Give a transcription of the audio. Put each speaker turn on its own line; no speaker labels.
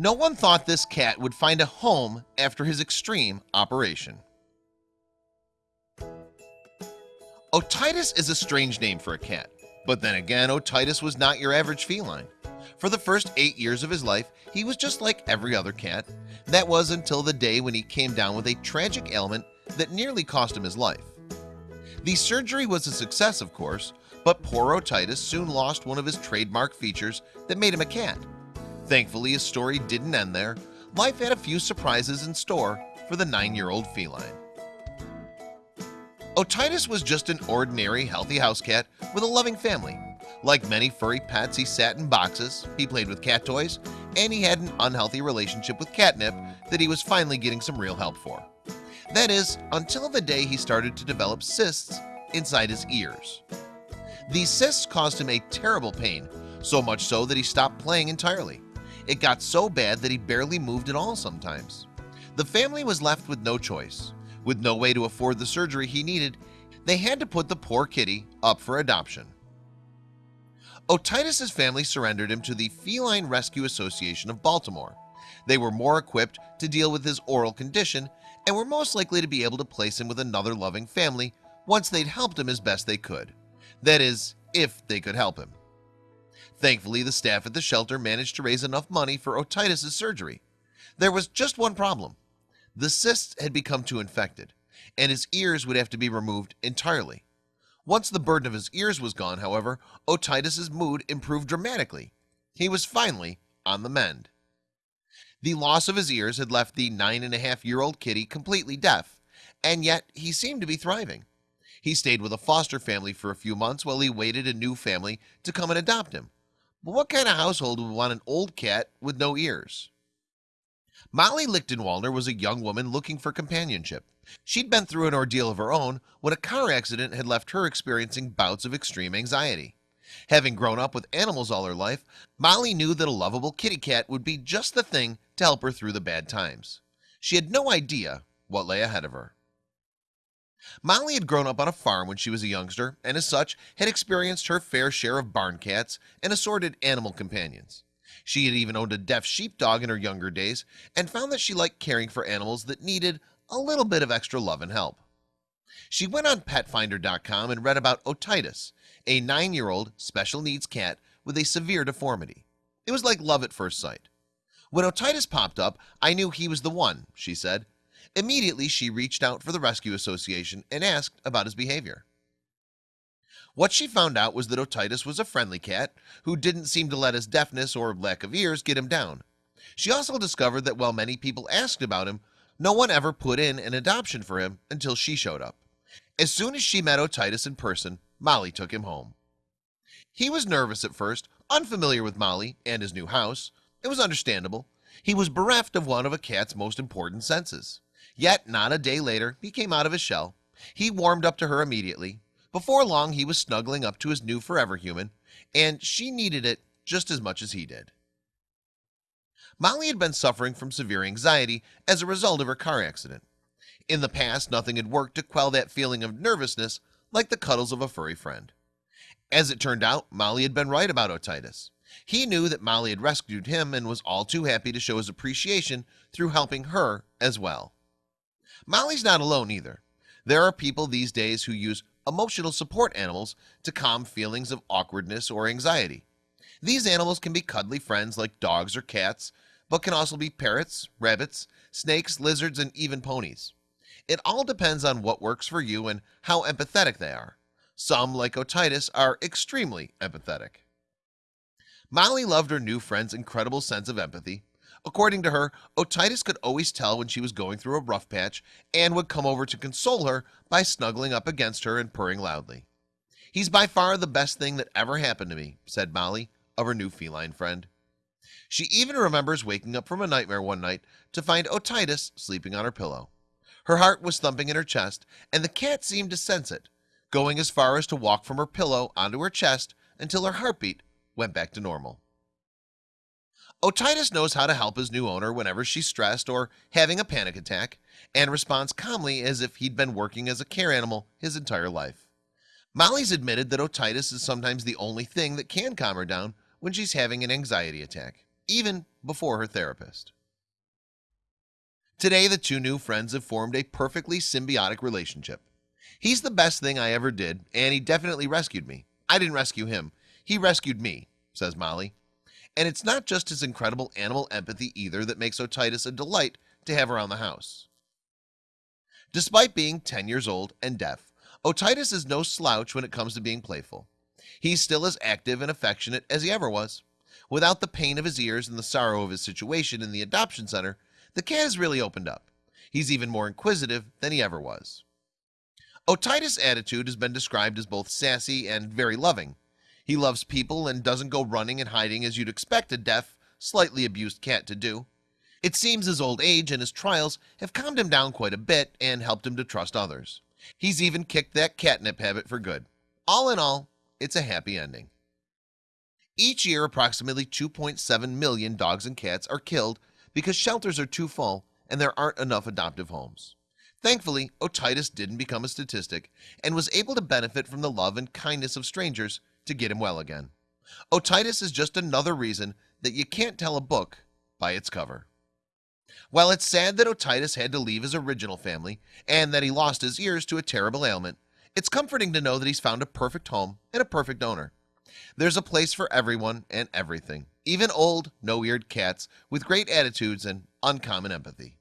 No one thought this cat would find a home after his extreme operation. Otitis is a strange name for a cat But then again Otitis was not your average feline. For the first eight years of his life He was just like every other cat. That was until the day when he came down with a tragic ailment that nearly cost him his life. The surgery was a success of course But poor otitis soon lost one of his trademark features that made him a cat Thankfully his story didn't end there. Life had a few surprises in store for the nine-year-old feline. Otitis was just an ordinary healthy house cat with a loving family. Like many furry pets he sat in boxes he played with cat toys and he had an unhealthy relationship with catnip that he was finally getting some real help for. That is until the day he started to develop cysts inside his ears. These cysts caused him a terrible pain so much so that he stopped playing entirely it got so bad that he barely moved at all sometimes. The family was left with no choice. With no way to afford the surgery he needed they had to put the poor kitty up for adoption. Otitis's family surrendered him to the Feline Rescue Association of Baltimore. They were more equipped to deal with his aural condition and were most likely to be able to place him with another loving family once they'd helped him as best they could. That is if they could help him Thankfully the staff at the shelter managed to raise enough money for otitis's surgery. There was just one problem. The cysts had become too infected and his ears would have to be removed entirely. Once the burden of his ears was gone however otitis's mood improved dramatically. He was finally on the mend. The loss of his ears had left the nine and a half year old kitty completely deaf and yet he seemed to be thriving. He stayed with a foster family for a few months while he waited a new family to come and adopt him but what kind of household would want an old cat with no ears? Molly Lichtenwalter was a young woman looking for companionship. She'd been through an ordeal of her own when a car accident had left her experiencing bouts of extreme anxiety. Having grown up with animals all her life Molly knew that a lovable kitty cat would be just the thing to help her through the bad times. She had no idea what lay ahead of her Molly had grown up on a farm when she was a youngster and as such had experienced her fair share of barn cats and assorted animal companions. She had even owned a deaf sheepdog in her younger days and found that she liked caring for animals that needed a little bit of extra love and help. She went on petfinder.com and read about otitis a nine-year-old special needs cat with a severe deformity. It was like love at first sight. When otitis popped up I knew he was the one she said immediately she reached out for the Rescue Association and asked about his behavior. What she found out was that otitis was a friendly cat who didn't seem to let his deafness or lack of ears get him down. She also discovered that while many people asked about him no one ever put in an adoption for him until she showed up. As soon as she met otitis in person Molly took him home. He was nervous at first unfamiliar with Molly and his new house. It was understandable. He was bereft of one of a cat's most important senses yet not a day later he came out of his shell. He warmed up to her immediately. Before long he was snuggling up to his new forever human and she needed it just as much as he did. Molly had been suffering from severe anxiety as a result of her car accident. In the past nothing had worked to quell that feeling of nervousness like the cuddles of a furry friend. As it turned out Molly had been right about otitis. He knew that Molly had rescued him and was all too happy to show his appreciation through helping her as well Molly's not alone either. There are people these days who use emotional support animals to calm feelings of awkwardness or anxiety. These animals can be cuddly friends like dogs or cats but can also be parrots rabbits snakes lizards and even ponies. It all depends on what works for you and how empathetic they are. Some like otitis are extremely empathetic. Molly loved her new friend's incredible sense of empathy According to her otitis could always tell when she was going through a rough patch and would come over to console her by snuggling up against her and purring loudly. He's by far the best thing that ever happened to me said Molly of her new feline friend. She even remembers waking up from a nightmare one night to find otitis sleeping on her pillow. Her heart was thumping in her chest and the cat seemed to sense it going as far as to walk from her pillow onto her chest until her heartbeat went back to normal Otitis knows how to help his new owner whenever she's stressed or having a panic attack and responds calmly as if he'd been working as a care animal his entire life. Molly's admitted that otitis is sometimes the only thing that can calm her down when she's having an anxiety attack even before her therapist. Today the two new friends have formed a perfectly symbiotic relationship. He's the best thing I ever did and he definitely rescued me. I didn't rescue him. He rescued me says Molly and it's not just his incredible animal empathy either that makes Otitis a delight to have around the house. Despite being 10 years old and deaf Otitis is no slouch when it comes to being playful. He's still as active and affectionate as he ever was. Without the pain of his ears and the sorrow of his situation in the adoption center the cat has really opened up. He's even more inquisitive than he ever was. Otitis attitude has been described as both sassy and very loving He loves people and doesn't go running and hiding as you'd expect a deaf slightly abused cat to do. It seems his old age and his trials have calmed him down quite a bit and helped him to trust others. He's even kicked that catnip habit for good. All in all it's a happy ending. Each year approximately 2.7 million dogs and cats are killed because shelters are too full and there aren't enough adoptive homes. Thankfully otitis didn't become a statistic and was able to benefit from the love and kindness of strangers to get him well again. Otitis is just another reason that you can't tell a book by its cover. While it's sad that otitis had to leave his original family and that he lost his ears to a terrible ailment It's comforting to know that he's found a perfect home and a perfect owner. There's a place for everyone and everything even old no-eared cats with great attitudes and uncommon empathy